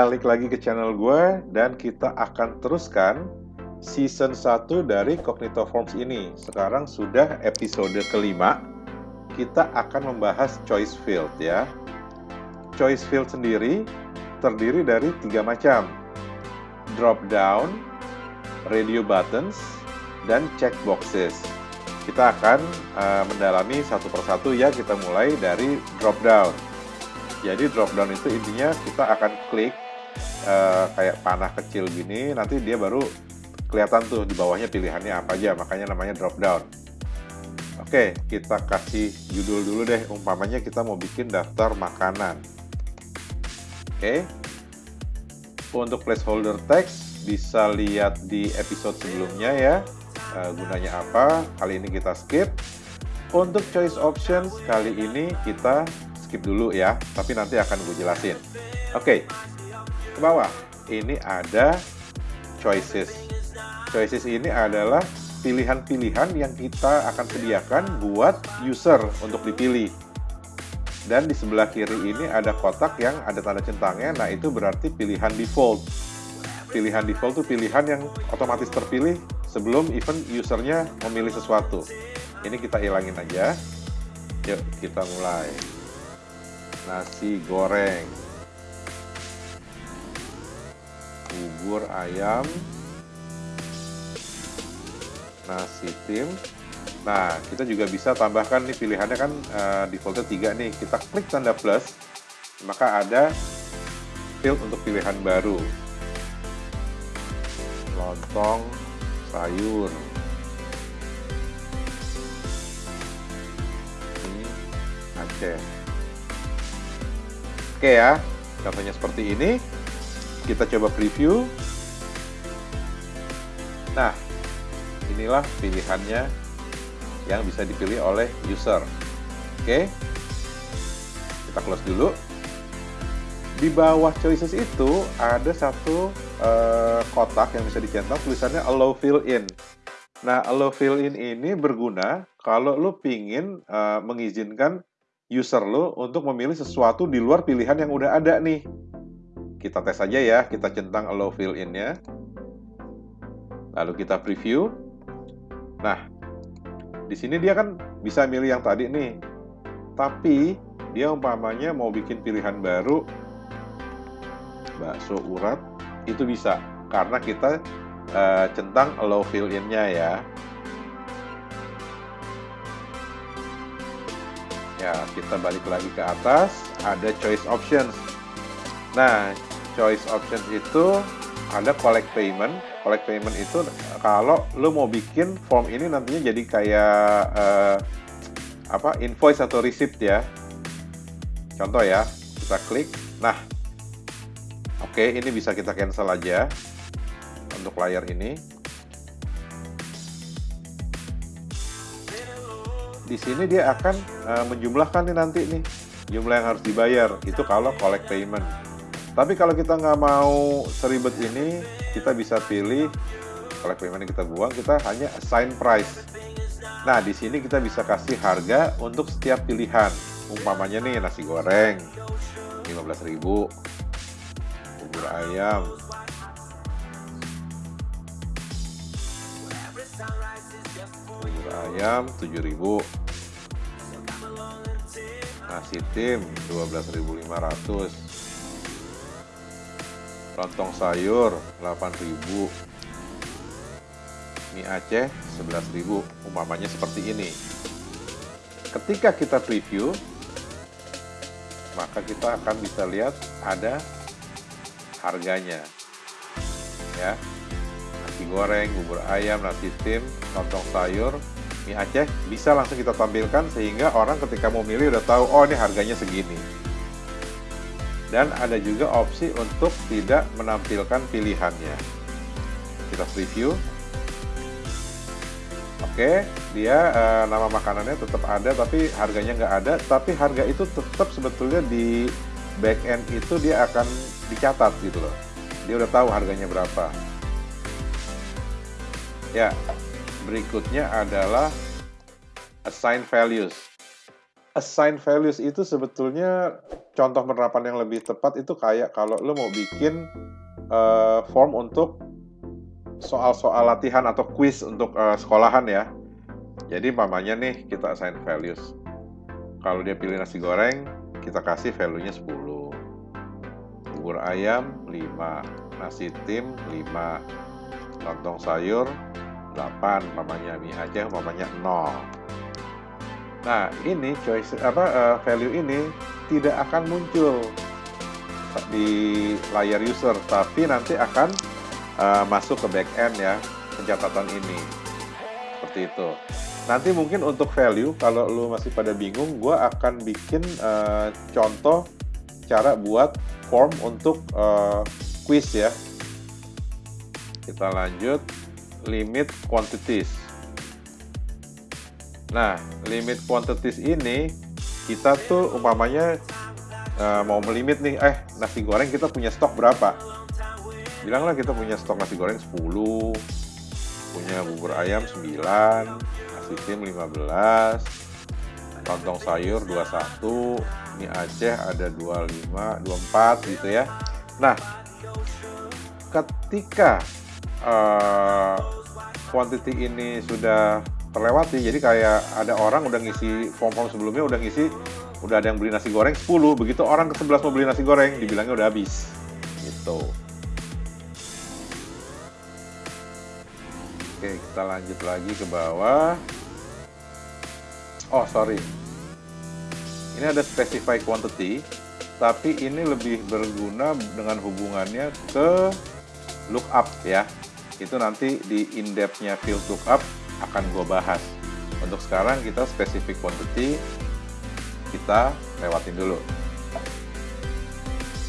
Balik lagi ke channel gue dan kita akan teruskan season 1 dari Cognito Forms ini. Sekarang sudah episode kelima. Kita akan membahas choice field ya. Choice field sendiri terdiri dari tiga macam. Drop down, radio buttons, dan check boxes. Kita akan uh, mendalami satu persatu ya. Kita mulai dari drop down. Jadi drop down itu intinya kita akan klik uh, kayak panah kecil gini, nanti dia baru kelihatan tuh di bawahnya pilihannya apa aja, makanya namanya drop down. Oke, kita kasih judul dulu deh, umpamanya kita mau bikin daftar makanan. Oke, untuk placeholder text bisa lihat di episode sebelumnya ya, uh, gunanya apa, kali ini kita skip. Untuk choice options, kali ini kita skip dulu ya, tapi nanti akan gue jelasin. Oke, ke bawah. Ini ada choices. Choices ini adalah pilihan-pilihan yang kita akan sediakan buat user untuk dipilih. Dan di sebelah kiri ini ada kotak yang ada tanda centangnya, nah itu berarti pilihan default. Pilihan default itu pilihan yang otomatis terpilih sebelum event usernya memilih sesuatu. Ini kita hilangin aja. Yuk, kita mulai nasi goreng bubur ayam nasi tim. Nah kita juga bisa tambahkan nih pilihannya kan uh, defaultnya tiga nih. Kita klik tanda plus maka ada field untuk pilihan baru. Lontong sayur. Ini Aceh. Oke ya, contohnya seperti ini. Kita coba preview. Nah, inilah pilihannya yang bisa dipilih oleh user. Oke, kita close dulu. Di bawah choices itu ada satu uh, kotak yang bisa dicentang tulisannya allow fill in. Nah, allow fill in ini berguna kalau lo pingin uh, mengizinkan user lo untuk memilih sesuatu di luar pilihan yang udah ada nih. Kita tes aja ya, kita centang allow fill in-nya. Lalu kita preview. Nah, di sini dia kan bisa milih yang tadi nih. Tapi dia umpamanya mau bikin pilihan baru bakso urat itu bisa karena kita uh, centang allow fill in-nya ya. Ya, kita balik lagi ke atas, ada choice options. Nah, choice options itu ada collect payment. Collect payment itu kalau lo mau bikin form ini nantinya jadi kayak uh, apa invoice atau receipt ya. Contoh ya, kita klik. Nah, oke, okay, ini bisa kita cancel aja untuk layar ini. di sini dia akan uh, menjumlahkan nih nanti nih jumlah yang harus dibayar itu kalau collect payment. Tapi kalau kita nggak mau seribet ini, kita bisa pilih collect payment kita buang, kita hanya assign price. Nah, di sini kita bisa kasih harga untuk setiap pilihan. Umpamanya nih nasi goreng 15.000, bubur ayam bubur ayam 7000 nasi tim 12.500 lontong sayur 8.000 mie Aceh 11.000 umpamanya seperti ini. Ketika kita preview maka kita akan bisa lihat ada harganya. Ya. Nasi goreng bubur ayam nasi tim lontong sayur mie Aceh bisa langsung kita tampilkan sehingga orang ketika mau milih udah tahu oh ini harganya segini. Dan ada juga opsi untuk tidak menampilkan pilihannya. Kita preview. Oke, dia uh, nama makanannya tetap ada tapi harganya nggak ada. Tapi harga itu tetap sebetulnya di back end itu dia akan dicatat gitu loh. Dia udah tahu harganya berapa. Ya, berikutnya adalah assign values. Assign values itu sebetulnya contoh penerapan yang lebih tepat itu kayak kalau lo mau bikin uh, form untuk soal-soal latihan atau quiz untuk uh, sekolahan ya. Jadi mamanya nih kita assign values. Kalau dia pilih nasi goreng, kita kasih value-nya 10. Bubur ayam 5, nasi tim 5, lontong sayur 8, mamanya mie Aceh mamanya 0. Nah, ini choice apa uh, value ini tidak akan muncul di layar user, tapi nanti akan uh, masuk ke backend ya pencatatan ini. Seperti itu. Nanti mungkin untuk value, kalau lu masih pada bingung, gue akan bikin uh, contoh cara buat form untuk uh, quiz ya. Kita lanjut limit quantities. Nah, limit quantities ini kita tuh umpamanya uh, mau melimit nih, eh nasi goreng kita punya stok berapa? Bilanglah kita punya stok nasi goreng 10, punya bubur ayam 9, nasi tim 15, lontong sayur 21, mie Aceh ada 25, 24 gitu ya. Nah, ketika uh, quantity ini sudah terlewati. Jadi kayak ada orang udah ngisi form-form sebelumnya udah ngisi udah ada yang beli nasi goreng 10 begitu orang ke 11 mau beli nasi goreng dibilangnya udah habis. Gitu. Oke kita lanjut lagi ke bawah. Oh sorry. Ini ada specify quantity tapi ini lebih berguna dengan hubungannya ke lookup ya. Itu nanti di in-depth-nya field lookup akan gue bahas. Untuk sekarang kita spesifik quantity, kita lewatin dulu.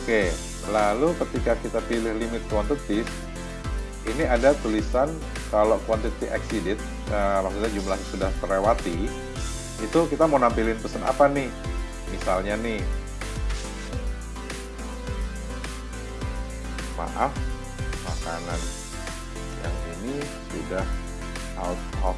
Oke, lalu ketika kita pilih limit quantity, ini ada tulisan kalau quantity exceeded, nah, maksudnya jumlahnya sudah terlewati, itu kita mau nampilin pesan apa nih? Misalnya nih, maaf, makanan yang ini sudah out of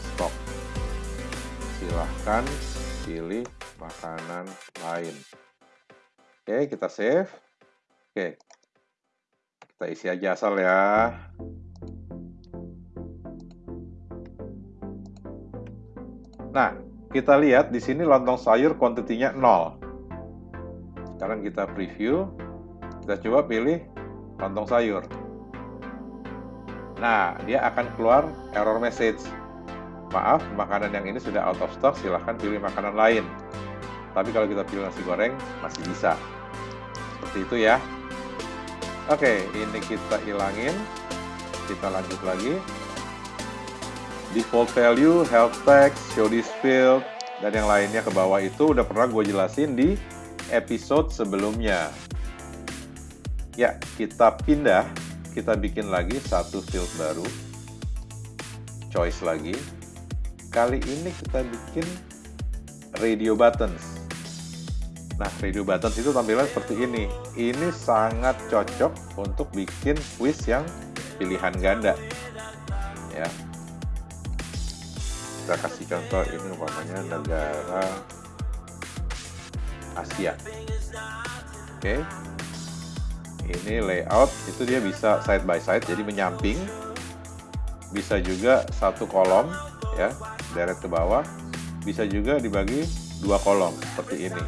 stock. Silahkan pilih makanan lain. Oke, kita save. Oke, kita isi aja asal ya. Nah, kita lihat di sini lontong sayur kuantitinya 0. Sekarang kita preview. Kita coba pilih lontong sayur. Nah, dia akan keluar error message. Maaf, makanan yang ini sudah out of stock, silahkan pilih makanan lain. Tapi kalau kita pilih nasi goreng, masih bisa. Seperti itu ya. Oke, ini kita hilangin. Kita lanjut lagi. Default value, health text, show this field, dan yang lainnya ke bawah itu udah pernah gue jelasin di episode sebelumnya. Ya, kita pindah kita bikin lagi satu field baru. Choice lagi. Kali ini kita bikin radio buttons. Nah radio buttons itu tampilan seperti ini. Ini sangat cocok untuk bikin quiz yang pilihan ganda. Ya. Kita kasih contoh ini umpamanya negara Asia. Oke. okay ini layout itu dia bisa side by side jadi menyamping. Bisa juga satu kolom ya deret ke bawah. Bisa juga dibagi dua kolom seperti ini.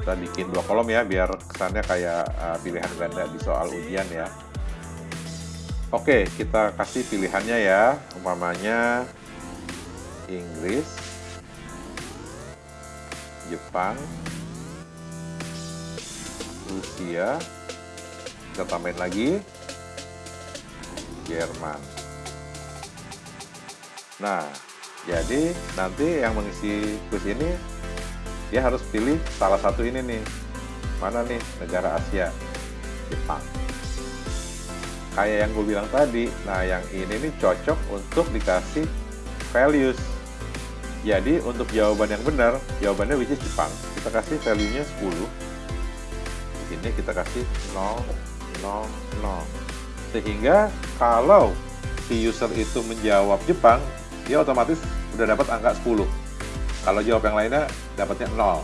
Kita bikin dua kolom ya biar kesannya kayak uh, pilihan ganda di soal ujian ya. Oke kita kasih pilihannya ya. Umpamanya Inggris Jepang Rusia kita tambahin lagi. Jerman. Nah jadi nanti yang mengisi quiz ini dia harus pilih salah satu ini nih. Mana nih? Negara Asia. Jepang. Kayak yang gue bilang tadi nah yang ini nih cocok untuk dikasih values. Jadi untuk jawaban yang benar jawabannya which is Jepang. Kita kasih value nya 10 di kita kasih 0 0, 0. Sehingga kalau si user itu menjawab Jepang, dia otomatis udah dapat angka 10. Kalau jawab yang lainnya dapatnya 0.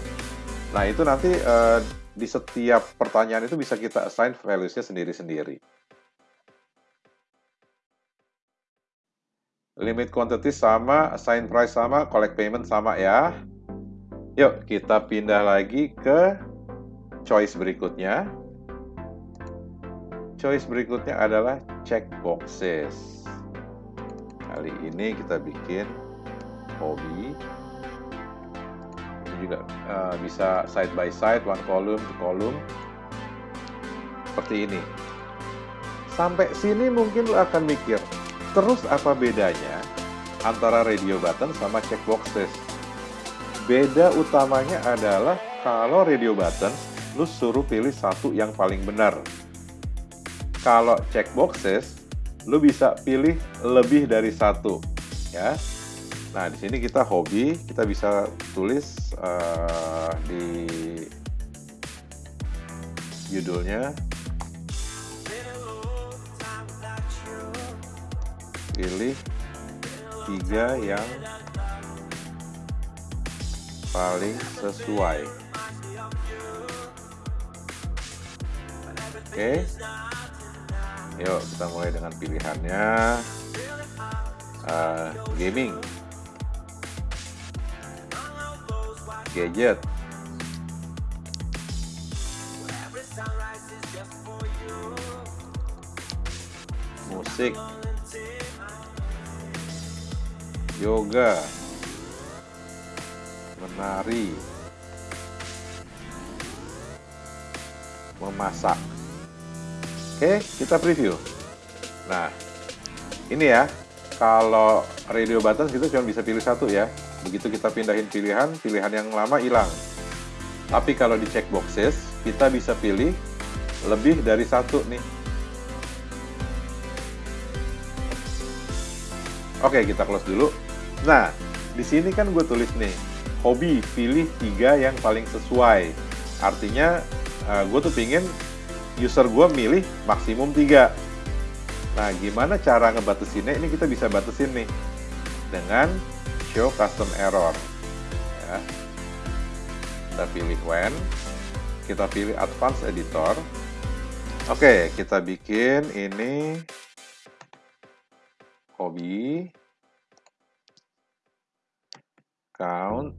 Nah, itu nanti uh, di setiap pertanyaan itu bisa kita assign values-nya sendiri-sendiri. Limit quantity sama, assign price sama, collect payment sama ya. Yuk, kita pindah lagi ke choice berikutnya. Choice berikutnya adalah check boxes. Kali ini kita bikin hobi. Ini juga uh, bisa side by side, one column to column. Seperti ini. Sampai sini mungkin lo akan mikir, terus apa bedanya antara radio button sama check boxes? Beda utamanya adalah kalau radio button, lu suruh pilih satu yang paling benar. Kalau check boxes, lu bisa pilih lebih dari satu, ya. Nah, di sini kita hobi, kita bisa tulis uh, di judulnya pilih tiga yang paling sesuai. Oke. Yuk, kita mulai dengan pilihannya uh, gaming. Gadget. Musik yoga, menari, memasak. Oke, kita preview. Nah, ini ya, kalau radio button kita cuma bisa pilih satu ya. Begitu kita pindahin pilihan, pilihan yang lama hilang. Tapi kalau di checkboxes, kita bisa pilih lebih dari satu nih. Oke, kita close dulu. Nah, di sini kan gue tulis nih, hobi pilih tiga yang paling sesuai. Artinya uh, gue tuh pingin user gue milih maksimum tiga. Nah, gimana cara ngebatasinnya? Ini kita bisa batasin nih dengan show custom error. Ya. Kita pilih when, kita pilih advanced editor. Oke, kita bikin ini hobi count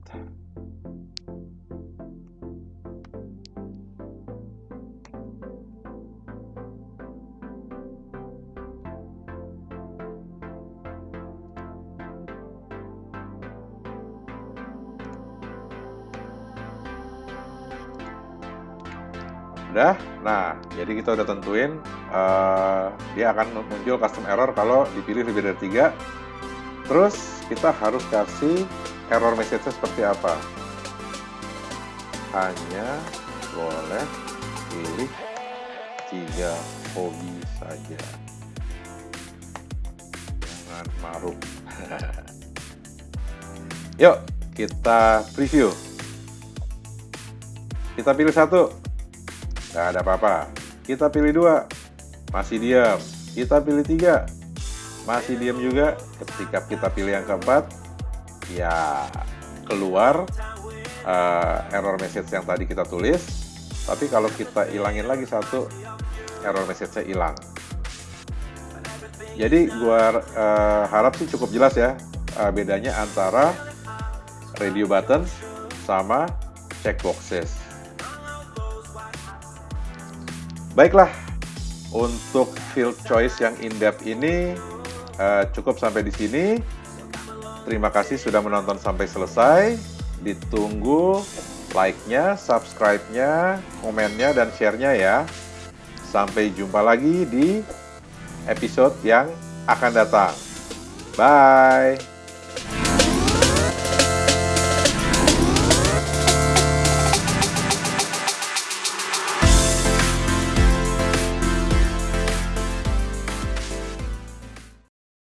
Udah, nah jadi kita udah tentuin uh, dia akan muncul custom error kalau dipilih lebih dari tiga. Terus kita harus kasih error message-nya seperti apa? Hanya boleh pilih tiga hobi saja. Jangan maruk. Yuk, kita preview. Kita pilih satu. Nggak ada apa-apa. Kita pilih dua. Masih diam. Kita pilih tiga. Masih diam juga. Ketika kita pilih yang keempat, ya keluar uh, error message yang tadi kita tulis tapi kalau kita hilangin lagi satu error message-nya hilang jadi gua uh, harap sih cukup jelas ya uh, bedanya antara radio button sama checkboxes baiklah untuk field choice yang in-depth ini uh, cukup sampai di sini Terima kasih sudah menonton sampai selesai. Ditunggu like-nya, subscribe-nya, komennya, dan share-nya ya. Sampai jumpa lagi di episode yang akan datang. Bye!